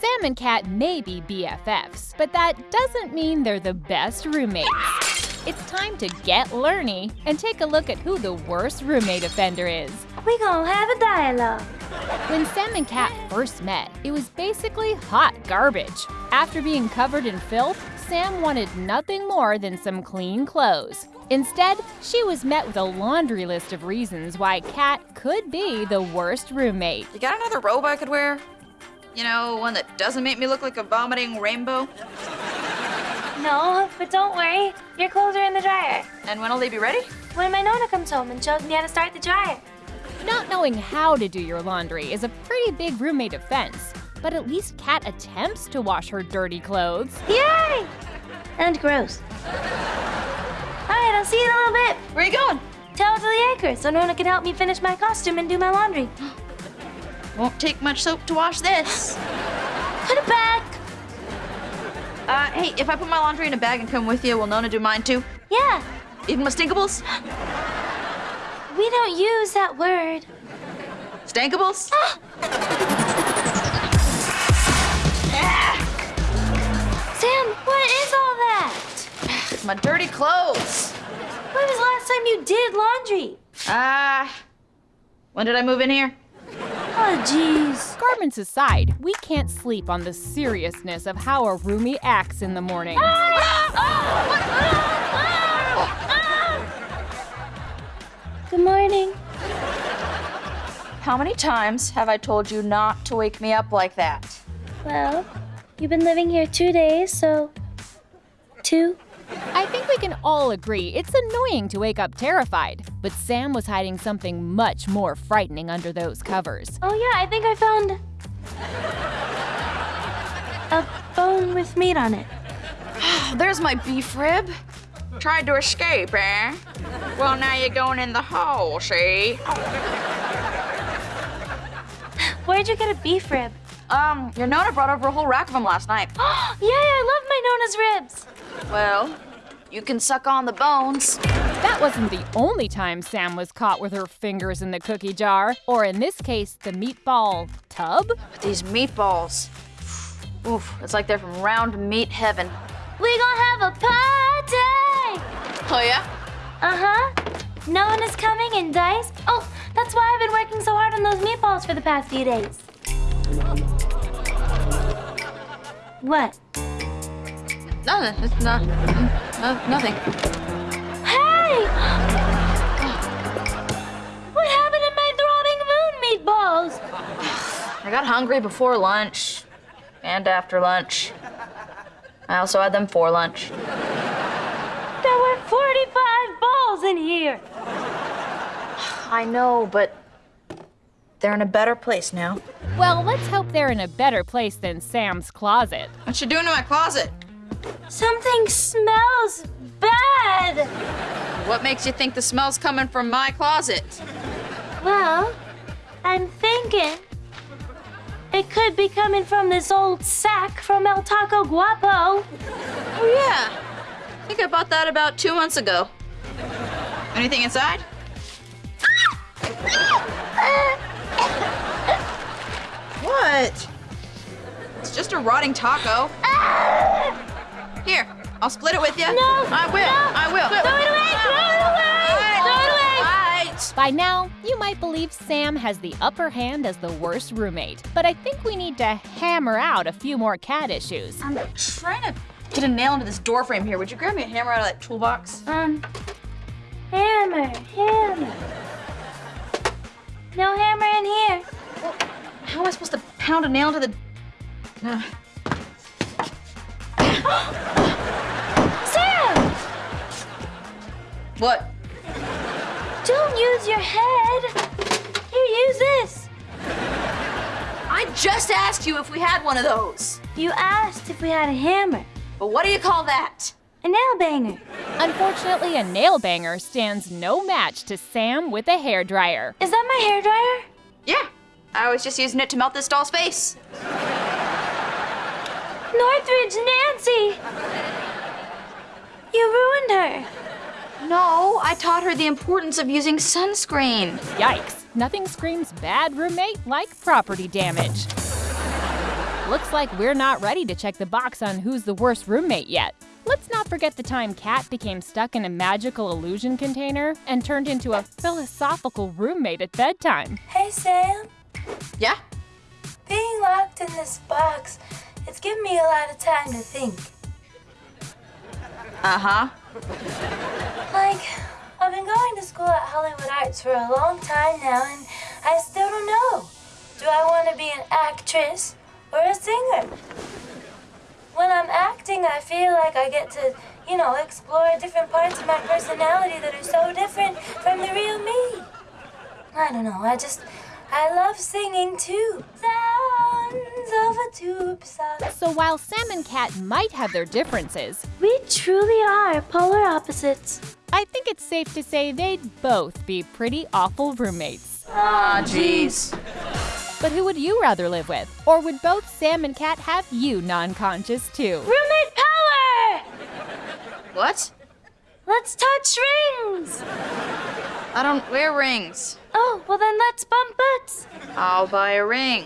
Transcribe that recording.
Sam and Cat may be BFFs, but that doesn't mean they're the best roommates. It's time to get learny and take a look at who the worst roommate offender is. We gonna have a dialogue. When Sam and Cat first met, it was basically hot garbage. After being covered in filth, Sam wanted nothing more than some clean clothes. Instead, she was met with a laundry list of reasons why Cat could be the worst roommate. You got another robe I could wear? You know, one that doesn't make me look like a vomiting rainbow? No, but don't worry. Your clothes are in the dryer. And when'll they be ready? When my Nona comes home and shows me how to start the dryer. Not knowing how to do your laundry is a pretty big roommate offense, but at least Cat attempts to wash her dirty clothes. Yay! And gross. All right, I'll see you in a little bit. Where are you going? Tell it to the acre so Nona can help me finish my costume and do my laundry. Won't take much soap to wash this. Put it back. Uh, hey, if I put my laundry in a bag and come with you, will Nona do mine too? Yeah, Even my stinkables? we don't use that word. Stankables? Sam, what is all that? my dirty clothes. When was the last time you did laundry? Ah. when did I move in here? Oh, jeez. Garments aside, we can't sleep on the seriousness of how a roomie acts in the morning. Good morning. How many times have I told you not to wake me up like that? Well, you've been living here two days, so. Two? I think we can all agree it's annoying to wake up terrified, but Sam was hiding something much more frightening under those covers. Oh, yeah, I think I found. a bone with meat on it. There's my beef rib. Tried to escape, eh? Well, now you're going in the hole, see? Where'd you get a beef rib? Um, your Nona brought over a whole rack of them last night. Yay, I love my Nona's ribs. Well, you can suck on the bones. That wasn't the only time Sam was caught with her fingers in the cookie jar, or in this case, the meatball tub. But these meatballs. Oof, it's like they're from round meat heaven. We gonna have a party! Oh, yeah? Uh huh. No one is coming and Dice. Oh, that's why I've been working so hard on those meatballs for the past few days. What? Nothing. It's not. No, nothing. Hey! What happened to my throbbing moon meatballs? I got hungry before lunch and after lunch. I also had them for lunch. There were 45 balls in here. I know, but they're in a better place now. Well, let's hope they're in a better place than Sam's closet. What you doing in my closet? Something smells bad. What makes you think the smell's coming from my closet? Well, I'm thinking it could be coming from this old sack from El Taco Guapo. Oh, yeah. I think I bought that about two months ago. Anything inside? What? It's just a rotting taco. Ah! Here, I'll split it with you. No, I will. no. I will. Throw it away, throw it away, throw it away. Right. By now, you might believe Sam has the upper hand as the worst roommate, but I think we need to hammer out a few more cat issues. I'm trying to get a nail into this door frame here. Would you grab me a hammer out of that toolbox? Um, hammer, hammer. No hammer in here. How am I supposed to pound a nail into the... Uh, Sam, what? don't use your head. Here, use this. I just asked you if we had one of those. You asked if we had a hammer, But what do you call that? a nail banger. Unfortunately, a nail banger stands no match to Sam with a hairdryer. Is that my hair dryer? Yeah. I was just using it to melt this doll's face. Northridge Nancy. You ruined her. No, I taught her the importance of using sunscreen. Yikes, nothing screams bad roommate like property damage. looks like we're not ready to check the box on who's the worst roommate yet. Let's not forget the time Cat became stuck in a magical illusion container and turned into a philosophical roommate at bedtime. Hey, Sam. Yeah? Being locked in this box, it's given me a lot of time to think. Uh huh. Like, I've been going to school at Hollywood Arts for a long time now, and I still don't know. Do I want to be an actress or a singer? When I'm acting, I feel like I get to, you know, explore different parts of my personality that are so different from the real me. I don't know, I just, I love singing too. So while Sam and Cat might have their differences, We truly are polar opposites. I think it's safe to say they'd both be pretty awful roommates. Ah, jeez. But who would you rather live with? Or would both Sam and Cat have you non conscious too? Roommate power! What? Let's touch rings! I don't wear rings. Oh, well then let's bump butts. I'll buy a ring.